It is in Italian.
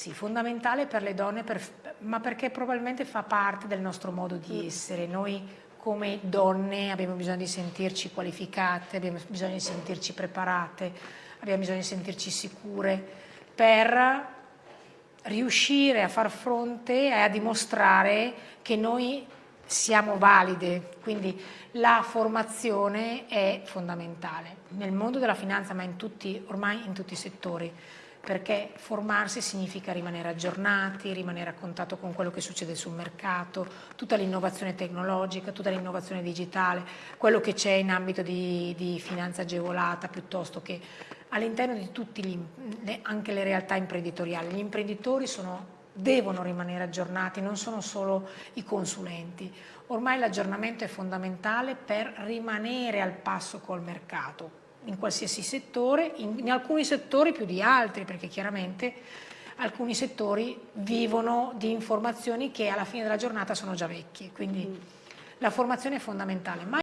Sì, fondamentale per le donne, per, ma perché probabilmente fa parte del nostro modo di mm. essere. Noi come donne abbiamo bisogno di sentirci qualificate, abbiamo bisogno di sentirci preparate, abbiamo bisogno di sentirci sicure per riuscire a far fronte e a dimostrare che noi siamo valide, quindi la formazione è fondamentale nel mondo della finanza ma in tutti, ormai in tutti i settori perché formarsi significa rimanere aggiornati, rimanere a contatto con quello che succede sul mercato, tutta l'innovazione tecnologica, tutta l'innovazione digitale, quello che c'è in ambito di, di, finanza agevolata piuttosto che all'interno di tutte anche le realtà imprenditoriali. Gli imprenditori sono, devono rimanere aggiornati, non sono solo i consulenti. Ormai l'aggiornamento è fondamentale per rimanere al passo col mercato, in qualsiasi settore, in, in, alcuni settori più di altri, perché chiaramente alcuni settori vivono di informazioni che alla fine della giornata sono già vecchie, quindi mm. la formazione è fondamentale.